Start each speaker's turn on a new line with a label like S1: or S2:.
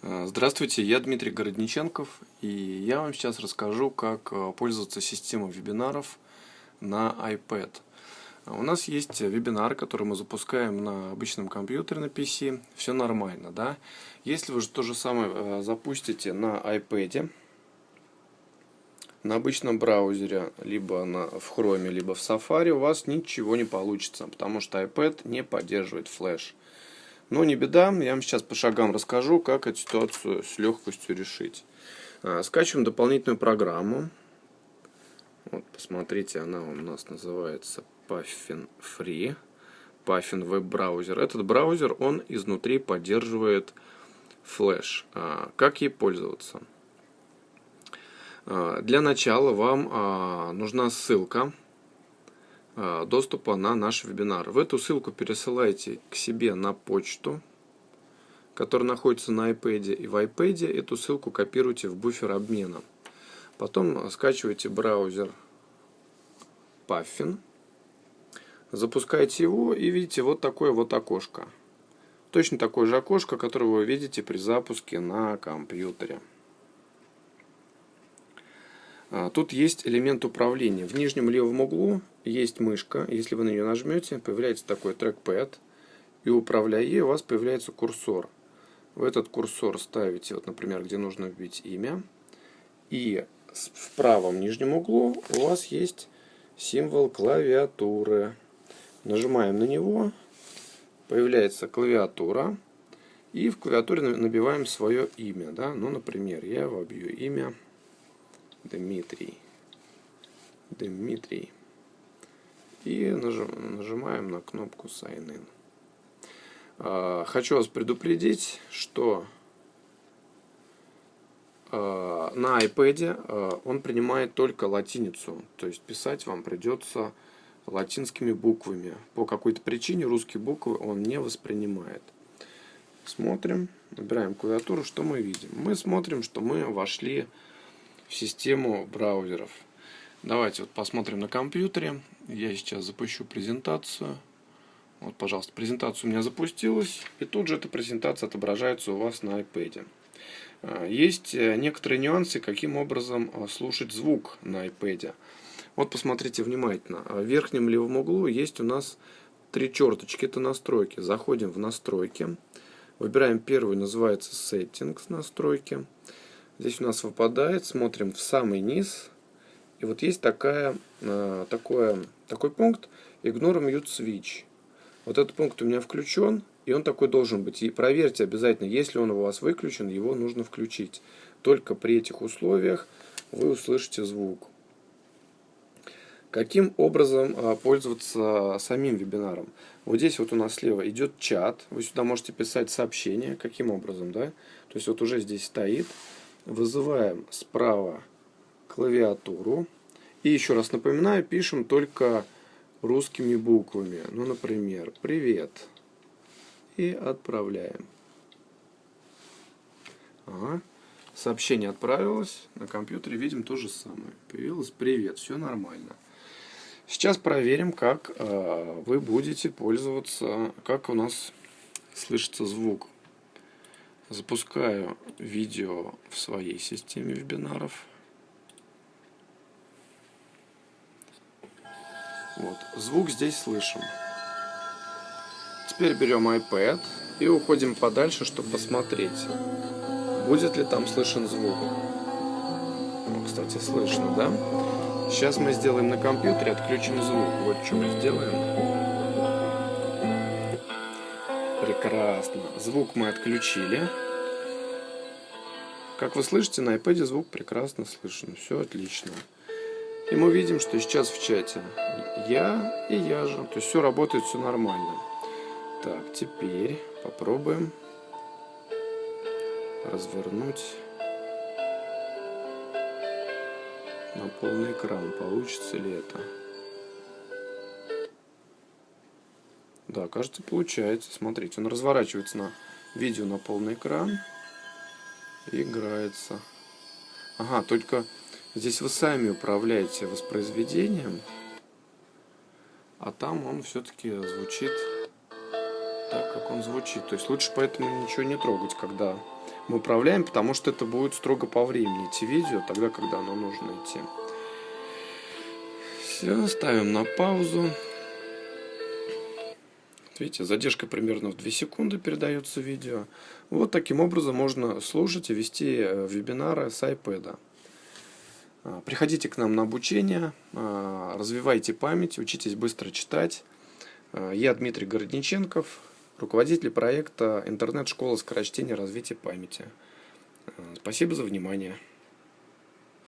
S1: Э, здравствуйте, я Дмитрий Городниченков, и я вам сейчас расскажу, как э, пользоваться системой вебинаров на iPad. У нас есть вебинар, который мы запускаем на обычном компьютере на PC, все нормально, да? Если вы же то же самое э, запустите на iPad, на обычном браузере, либо на, в Chrome, либо в Safari, у вас ничего не получится, потому что iPad не поддерживает флеш. Но не беда, я вам сейчас по шагам расскажу, как эту ситуацию с легкостью решить. А, скачиваем дополнительную программу. Вот, посмотрите, она у нас называется Puffin Free. Puffin веб-браузер. Этот браузер, он изнутри поддерживает флеш. А, как ей пользоваться? А, для начала вам нужна ссылка доступа на наш вебинар. В эту ссылку пересылайте к себе на почту, которая находится на iPad. И в iPad эту ссылку копируйте в буфер обмена. Потом скачивайте браузер Puffin, запускаете его и видите вот такое вот окошко. Точно такое же окошко, которое вы видите при запуске на компьютере. А, тут есть элемент управления. В нижнем левом углу есть мышка. Если вы на нее нажмете, появляется такой трекпэд. И управляя ей, у вас появляется курсор. В этот курсор ставите, вот, например, где нужно вбить имя. И в правом нижнем углу у вас есть символ клавиатуры. Нажимаем на него, появляется клавиатура. И в клавиатуре набиваем свое имя. Да? Ну, например, я вобью имя Дмитрий. Дмитрий. И нажимаем на кнопку Sign In. А, хочу вас предупредить, что а, на iPad а, он принимает только латиницу. То есть писать вам придется латинскими буквами. По какой-то причине русские буквы он не воспринимает. Смотрим, набираем клавиатуру, что мы видим. Мы смотрим, что мы вошли в в систему браузеров. Давайте вот посмотрим на компьютере. Я сейчас запущу презентацию. Вот, пожалуйста, презентация у меня запустилась. И тут же эта презентация отображается у вас на iPad. А, есть э, некоторые нюансы, каким образом а, слушать звук на iPad. Вот посмотрите внимательно. В верхнем левом углу есть у нас три черточки. Это настройки. Заходим в настройки. Выбираем первую, называется Settings настройки. Здесь у нас выпадает, смотрим в самый низ. И вот есть такая, э, такое, такой пункт Ignore Mute Switch. Вот этот пункт у меня включен, и он такой должен быть. И проверьте обязательно, если он у вас выключен, его нужно включить. Только при этих условиях вы услышите звук. Каким образом э, пользоваться самим вебинаром? Вот здесь вот у нас слева идет чат. Вы сюда можете писать сообщения. Каким образом, да? То есть вот уже здесь стоит. Вызываем справа клавиатуру. И еще раз напоминаю, пишем только русскими буквами. Ну, например, «Привет». И отправляем. Ага. Сообщение отправилось. На компьютере видим то же самое. Появилось «Привет». Все нормально. Сейчас проверим, как э, вы будете пользоваться, как у нас слышится звук. Запускаю видео в своей системе вебинаров. Вот, звук здесь слышим. Теперь берем iPad и уходим подальше, чтобы посмотреть, будет ли там слышен звук. Ну, кстати, слышно, да? Сейчас мы сделаем на компьютере, отключим звук. Вот что мы сделаем. Прекрасно. Звук мы отключили. Как вы слышите, на iPad звук прекрасно слышен. Все отлично. И мы видим, что сейчас в чате я и я же. То есть все работает, все нормально. Так, теперь попробуем развернуть на полный экран. Получится ли это? Да, кажется, получается. Смотрите, он разворачивается на видео на полный экран. Играется. Ага, только здесь вы сами управляете воспроизведением. А там он все-таки звучит так, как он звучит. То есть лучше поэтому ничего не трогать, когда мы управляем, потому что это будет строго по времени идти видео, тогда, когда оно нужно идти. Все, ставим на паузу. Видите, задержка примерно в 2 секунды передается видео. Вот таким образом можно слушать и вести э, вебинары с iPad. А, приходите к нам на обучение, а, развивайте память, учитесь быстро читать. А, я Дмитрий Городниченков, руководитель проекта интернет-школа скорочтения развития памяти. Спасибо за внимание.